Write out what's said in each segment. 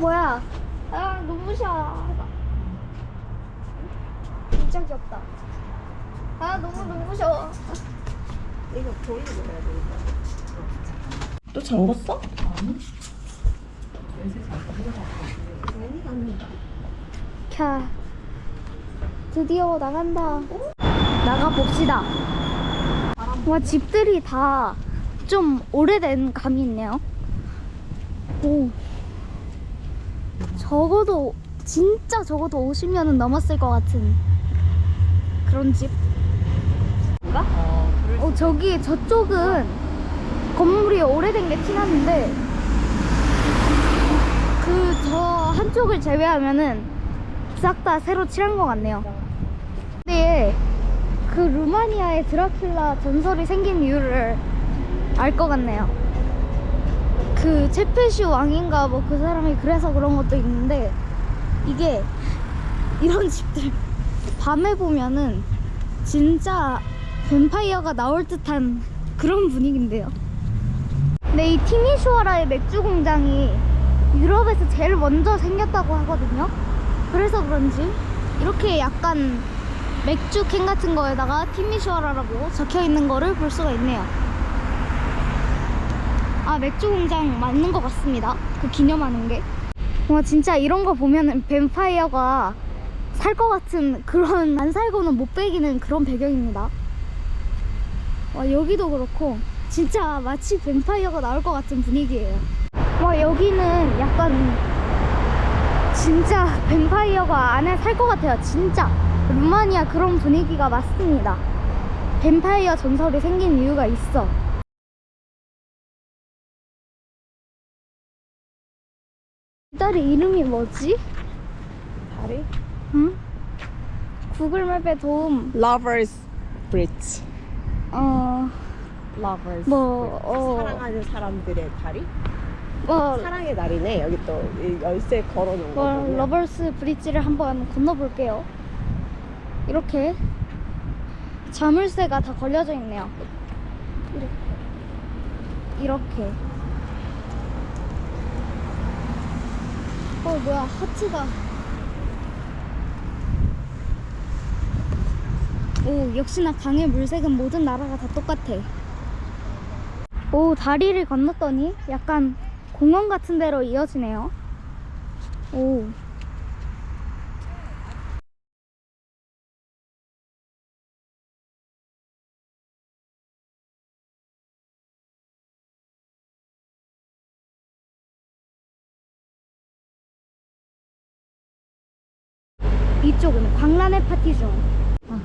뭐야? 아 눈부셔. 진짜 귀엽다. 아 너무 눈부셔. 이거 돌리고 해야 되겠다. 또 잠궜어? 캬. 드디어 나간다. 나가 봅시다. 와 집들이 다 좀 오래된 감이 있네요. 오. 적어도 진짜 적어도 50년은 넘었을 것 같은 그런 집. 뭔가? 어 저기 저쪽은 건물이 오래된 게 티나는데 그 저 한쪽을 제외하면은 싹 다 새로 칠한 것 같네요. 근데 그 루마니아의 드라큘라 전설이 생긴 이유를 알 것 같네요. 그 체페슈 왕인가 뭐 그 사람이 그래서 그런 것도 있는데 이게 이런 집들 밤에 보면은 진짜 뱀파이어가 나올 듯한 그런 분위기인데요. 근데 이 티미슈아라의 맥주 공장이 유럽에서 제일 먼저 생겼다고 하거든요. 그래서 그런지 이렇게 약간 맥주 캔 같은 거에다가 티미슈아라라고 적혀 있는 거를 볼 수가 있네요. 아 맥주 공장 맞는 것 같습니다. 그 기념하는 게. 와 진짜 이런 거 보면은 뱀파이어가 살 것 같은 그런 안 살고는 못 베기는 그런 배경입니다. 와 여기도 그렇고 진짜 마치 뱀파이어가 나올 것 같은 분위기예요. 와 여기는 약간 진짜 뱀파이어가 안에 살 것 같아요. 진짜 루마니아 그런 분위기가 맞습니다. 뱀파이어 전설이 생긴 이유가 있어. 이 딸의 이름이 뭐지? 다리? 응? 구글맵의 도움. Lovers Bridge. 어, Lovers. 뭐, 어. 사랑하는 사람들의 다리? 뭐, 사랑의 다리네. 여기 또 이 열쇠 걸어놓은 거 뭐 보면. Lovers Bridge를 한번 건너볼게요. 이렇게 자물쇠가 다 걸려져 있네요. 이렇게. 이렇게. 어 뭐야 하트가. 오 역시나 강의 물색은 모든 나라가 다 똑같아. 오 다리를 건넜더니 약간 공원 같은 데로 이어지네요. 오. 이쪽은 광란의 파티 중. 아.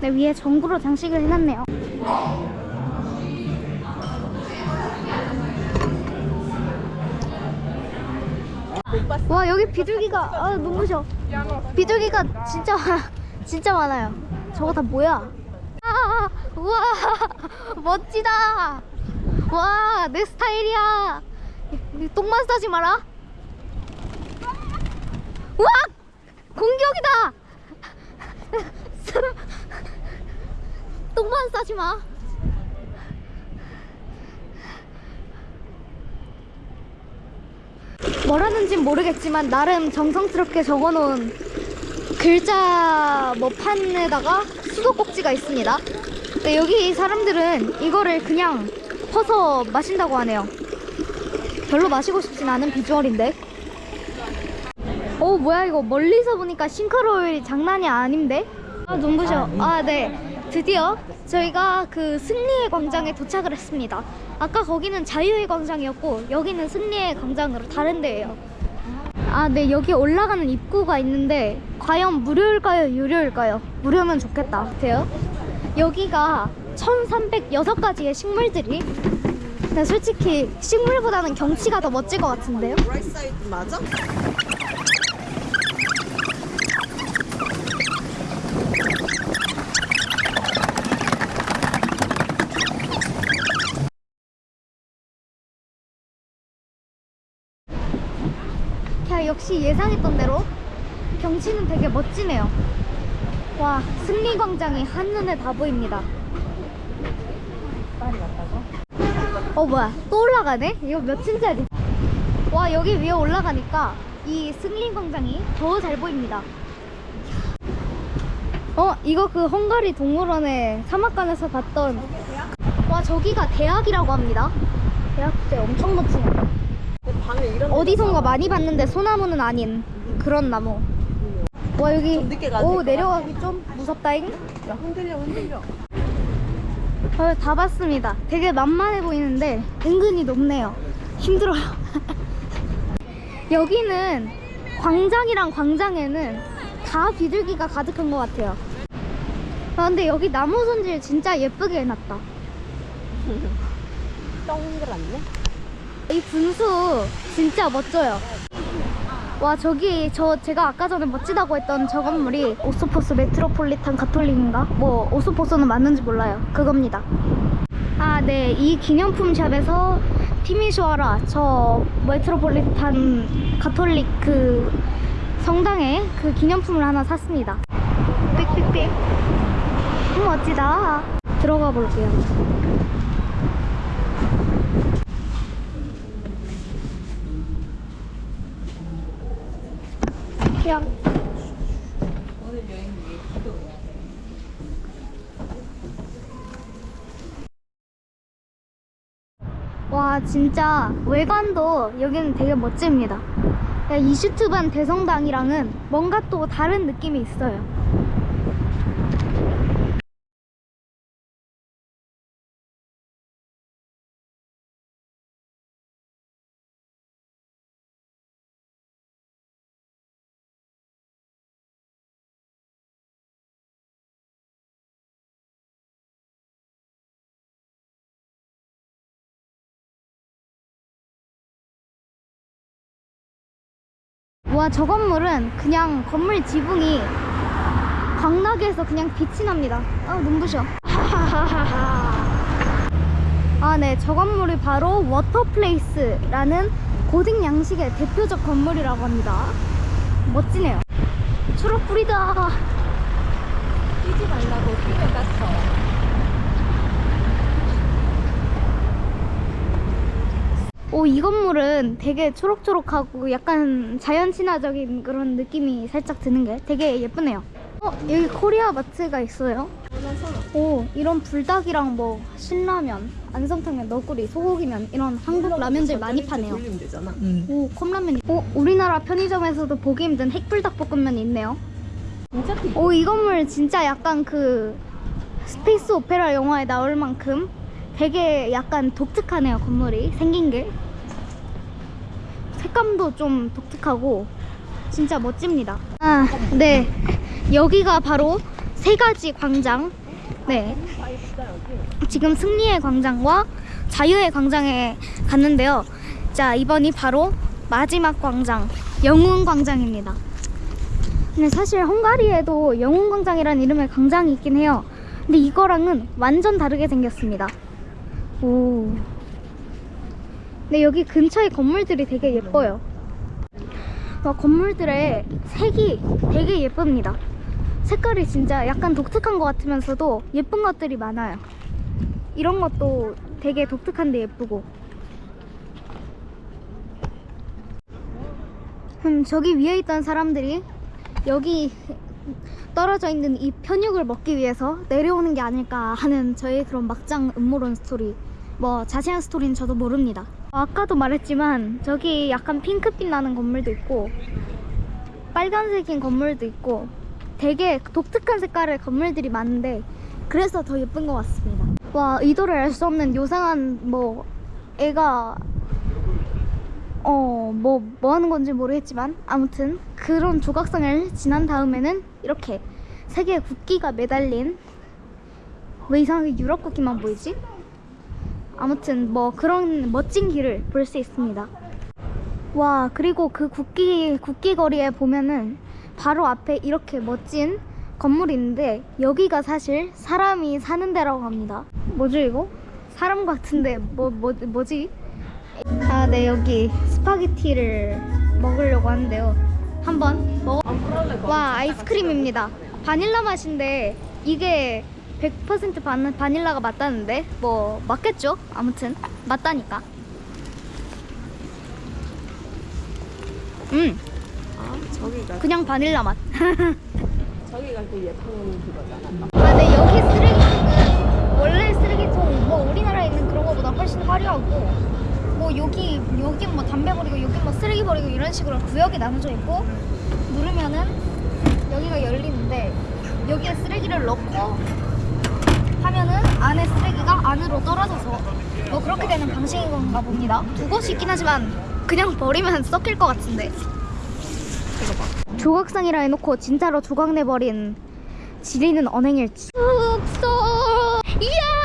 네, 위에 전구로 장식을 해놨네요. 와 여기 비둘기가 아 눈부셔. 비둘기가 진짜 진짜 많아요. 저거 다 뭐야? 아, 우와 멋지다. 와 내 스타일이야. 이 똥만 싸지 마라. 우와 공격이다. 똥만 싸지 마. 뭐라는진 모르겠지만 나름 정성스럽게 적어놓은 글자 뭐 판에다가 수도꼭지가 있습니다. 근데 여기 사람들은 이거를 그냥 퍼서 마신다고 하네요. 별로 마시고 싶진 않은 비주얼인데. 오 뭐야 이거 멀리서 보니까 싱크로율이 장난이 아닌데? 아 눈부셔. 아 네. 드디어 저희가 그 승리의 광장에 도착을 했습니다. 아까 거기는 자유의 광장이었고 여기는 승리의 광장으로 다른 데예요. 아, 네 여기 올라가는 입구가 있는데 과연 무료일까요, 유료일까요? 무료면 좋겠다. 돼요? 여기가 1,306가지의 식물들이 근데 솔직히 식물보다는 경치가 더 멋질 것 같은데요? 아, 역시 예상했던 대로 경치는 되게 멋지네요. 와, 승리광장이 한눈에 다 보입니다. 어, 뭐야. 또 올라가네? 이거 몇 층짜리? 와, 여기 위에 올라가니까 이 승리광장이 더 잘 보입니다. 어, 이거 그 헝가리 동물원의 사막관에서 봤던 와, 저기가 대학이라고 합니다. 대학 진짜 엄청 멋지네요. 어디선가 많이 봤는데 소나무는 아닌 그런 나무. 와 여기 오 내려가기 좀 무섭다잉. 야 흔들려 흔들려 어, 다 봤습니다. 되게 만만해 보이는데 은근히 높네요. 힘들어요. 여기는 광장이랑 광장에는 다 비둘기가 가득한 것 같아요. 아, 근데 여기 나무 손질 진짜 예쁘게 해놨다. 동그랗네 이 분수 진짜 멋져요. 와 저기 저 제가 아까 전에 멋지다고 했던 저 건물이 오소포스 메트로폴리탄 가톨릭인가? 뭐 오소포스는 맞는지 몰라요. 그겁니다. 아 네 이 기념품 샵에서 티미슈아라 저 메트로폴리탄 가톨릭 그 성당에 그 기념품을 하나 샀습니다. 삑삑삑. 음, 멋지다. 들어가 볼게요. 그냥 와 진짜 외관도 여기는 되게 멋집니다. 이슈트반 대성당이랑은 뭔가 또 다른 느낌이 있어요 와 저 건물은 그냥 건물 지붕이 광나게에서 그냥 빛이 납니다. 아 눈부셔. 아 네 저 건물이 바로 워터플레이스라는 고딕 양식의 대표적 건물이라고 합니다. 멋지네요. 초록불이다. 뛰지 말라고 다쳐 오, 이 건물은 되게 초록초록하고 약간 자연 친화적인 그런 느낌이 살짝 드는 게 되게 예쁘네요. 어, 여기 코리아 마트가 있어요. 오, 이런 불닭이랑 뭐 신라면, 안성탕면, 너구리, 소고기면 이런 한국 라면들 많이 파네요. 되잖아 오, 컵라면. 오, 우리나라 편의점에서도 보기 힘든 핵불닭볶음면이 있네요. 오, 이 건물 진짜 약간 그 스페이스 오페라 영화에 나올 만큼 되게 약간 독특하네요, 건물이. 생긴 게. 색감도 좀 독특하고 진짜 멋집니다. 아, 네. 여기가 바로 세 가지 광장. 네. 지금 승리의 광장과 자유의 광장에 갔는데요. 자, 이번이 바로 마지막 광장, 영웅 광장입니다. 근데 사실 헝가리에도 영웅 광장이라는 이름의 광장이 있긴 해요. 근데 이거랑은 완전 다르게 생겼습니다. 오. 근데 여기 근처에 건물들이 되게 예뻐요. 와, 건물들의 색이 되게 예쁩니다. 색깔이 진짜 약간 독특한 것 같으면서도 예쁜 것들이 많아요. 이런 것도 되게 독특한데 예쁘고. 음, 저기 위에 있던 사람들이 여기 떨어져 있는 이 편육을 먹기 위해서 내려오는 게 아닐까 하는 저의 그런 막장 음모론 스토리. 뭐 자세한 스토리는 저도 모릅니다. 아까도 말했지만 저기 약간 핑크빛 나는 건물도 있고 빨간색인 건물도 있고 되게 독특한 색깔의 건물들이 많은데 그래서 더 예쁜 것 같습니다. 와 의도를 알 수 없는 요상한 뭐 애가 어뭐뭐 하는 건지 모르겠지만 아무튼 그런 조각상을 지난 다음에는 이렇게 세 개의 국기가 매달린 왜 이상하게 유럽 국기만 보이지? 아무튼 뭐 그런 멋진 길을 볼 수 있습니다. 와 그리고 그 국기 국기 거리에 보면은 바로 앞에 이렇게 멋진 건물이 있는데 여기가 사실 사람이 사는 데라고 합니다. 뭐죠 이거? 사람 같은데 뭐 뭐 뭐지? 아 네 여기 스파게티를 먹으려고 하는데요. 한번 먹어. 안 그럴래? 와 아이스크림입니다. 바닐라 맛인데 이게 100% 반, 바닐라가 맞다는데 뭐 맞겠죠? 아무튼 맞다니까. 음 아, 저기가 그냥 바닐라 맛. 저기가 그 예쁜 그거잖아. 아, 네, 여기 쓰레기통은 원래 쓰레기통 뭐 우리나라에 있는 그런 거보다 훨씬 화려하고 뭐 여기 여긴 뭐 담배 버리고 여긴 뭐 쓰레기 버리고 이런 식으로 구역이 나눠져 있고 누르면은 여기가 열리는데 여기에 쓰레기를 넣고 하면은 안에 쓰레기가 안으로 떨어져서 뭐 그렇게 되는 방식인 건가 봅니다. 두 곳이 있긴 하지만 그냥 버리면 썩힐 것 같은데. 이거 봐. 조각상이라 해놓고 진짜로 조각 내버린 지리는 언행일지. 숙소 이야